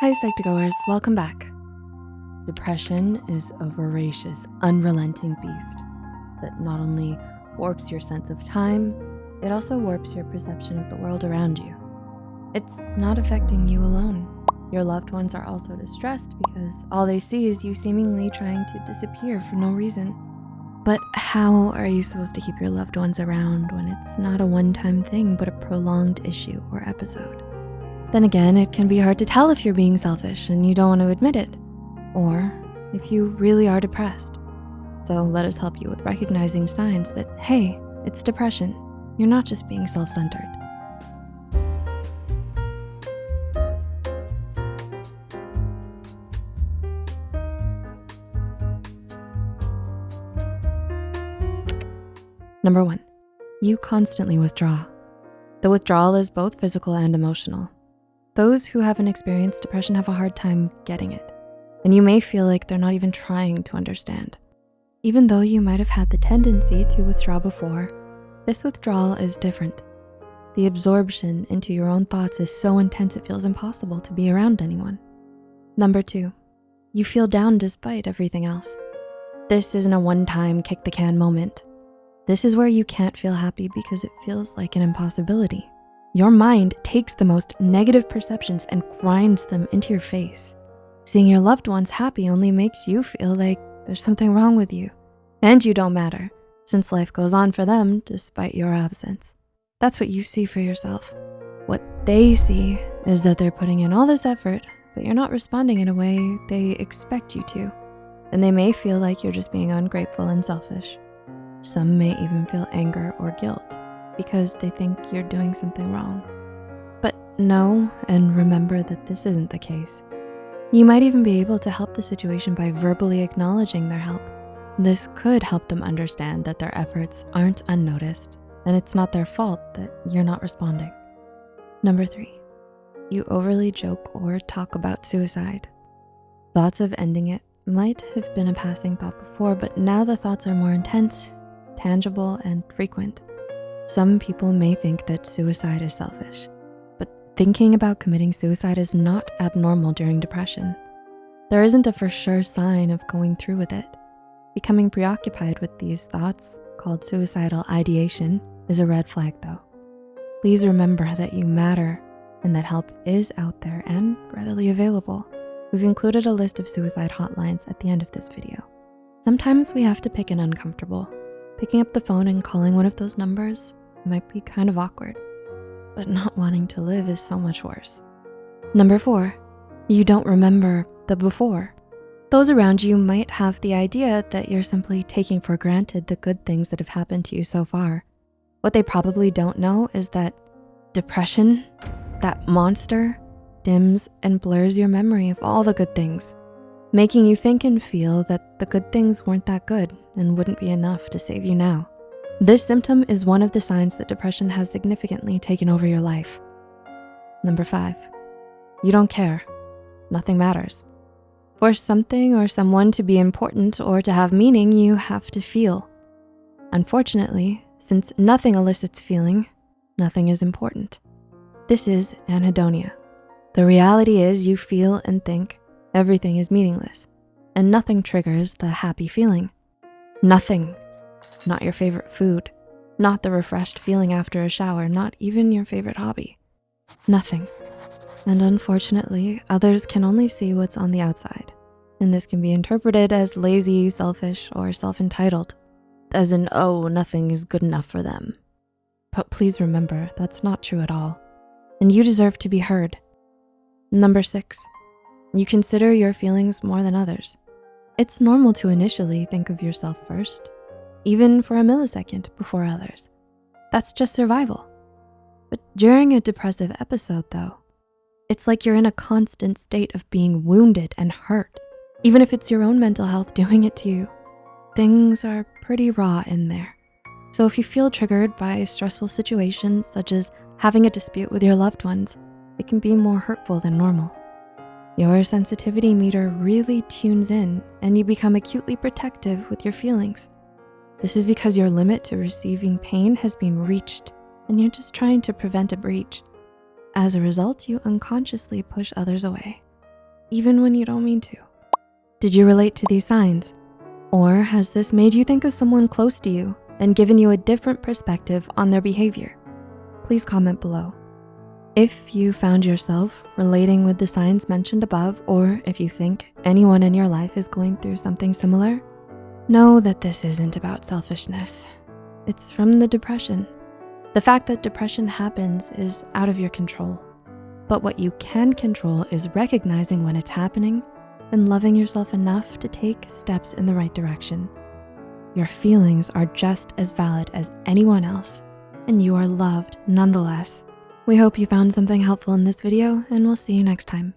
Hi, Psych2Goers, welcome back. Depression is a voracious, unrelenting beast that not only warps your sense of time, it also warps your perception of the world around you. It's not affecting you alone. Your loved ones are also distressed because all they see is you seemingly trying to disappear for no reason. But how are you supposed to keep your loved ones around when it's not a one-time thing, but a prolonged issue or episode? Then again, it can be hard to tell if you're being selfish and you don't want to admit it, or if you really are depressed. So let us help you with recognizing signs that, hey, it's depression. You're not just being self-centered. Number one, you constantly withdraw. The withdrawal is both physical and emotional. Those who haven't experienced depression have a hard time getting it, and you may feel like they're not even trying to understand. Even though you might have had the tendency to withdraw before, this withdrawal is different. The absorption into your own thoughts is so intense it feels impossible to be around anyone. Number two, you feel down despite everything else. This isn't a one-time kick the can moment. This is where you can't feel happy because it feels like an impossibility. Your mind takes the most negative perceptions and grinds them into your face. Seeing your loved ones happy only makes you feel like there's something wrong with you and you don't matter since life goes on for them despite your absence. That's what you see for yourself. What they see is that they're putting in all this effort, but you're not responding in a way they expect you to. And they may feel like you're just being ungrateful and selfish. Some may even feel anger or guilt because they think you're doing something wrong. But know and remember that this isn't the case. You might even be able to help the situation by verbally acknowledging their help. This could help them understand that their efforts aren't unnoticed and it's not their fault that you're not responding. Number three, you overly joke or talk about suicide. Thoughts of ending it might have been a passing thought before, but now the thoughts are more intense tangible, and frequent. Some people may think that suicide is selfish, but thinking about committing suicide is not abnormal during depression. There isn't a for sure sign of going through with it. Becoming preoccupied with these thoughts, called suicidal ideation, is a red flag though. Please remember that you matter and that help is out there and readily available. We've included a list of suicide hotlines at the end of this video. Sometimes we have to pick an uncomfortable Picking up the phone and calling one of those numbers might be kind of awkward, but not wanting to live is so much worse. Number four, you don't remember the before. Those around you might have the idea that you're simply taking for granted the good things that have happened to you so far. What they probably don't know is that depression, that monster, dims and blurs your memory of all the good things making you think and feel that the good things weren't that good and wouldn't be enough to save you now. This symptom is one of the signs that depression has significantly taken over your life. Number five, you don't care. Nothing matters. For something or someone to be important or to have meaning, you have to feel. Unfortunately, since nothing elicits feeling, nothing is important. This is anhedonia. The reality is you feel and think everything is meaningless and nothing triggers the happy feeling. Nothing, not your favorite food, not the refreshed feeling after a shower, not even your favorite hobby, nothing. And unfortunately, others can only see what's on the outside. And this can be interpreted as lazy, selfish, or self-entitled, as in, oh, nothing is good enough for them. But please remember, that's not true at all. And you deserve to be heard. Number six, you consider your feelings more than others. It's normal to initially think of yourself first, even for a millisecond before others. That's just survival. But during a depressive episode though, it's like you're in a constant state of being wounded and hurt, even if it's your own mental health doing it to you. Things are pretty raw in there. So if you feel triggered by stressful situations, such as having a dispute with your loved ones, it can be more hurtful than normal. Your sensitivity meter really tunes in and you become acutely protective with your feelings. This is because your limit to receiving pain has been reached and you're just trying to prevent a breach. As a result, you unconsciously push others away. even when you don't mean to? Did you relate to these signs? Or has this made you think of someone close to you and given you a different perspective on their behavior? Please comment below. If you found yourself relating with the signs mentioned above, or if you think anyone in your life is going through something similar, know that this isn't about selfishness. It's from the depression. The fact that depression happens is out of your control. But what you can control is recognizing when it's happening and loving yourself enough to take steps in the right direction. Your feelings are just as valid as anyone else, and you are loved nonetheless. We hope you found something helpful in this video, and we'll see you next time.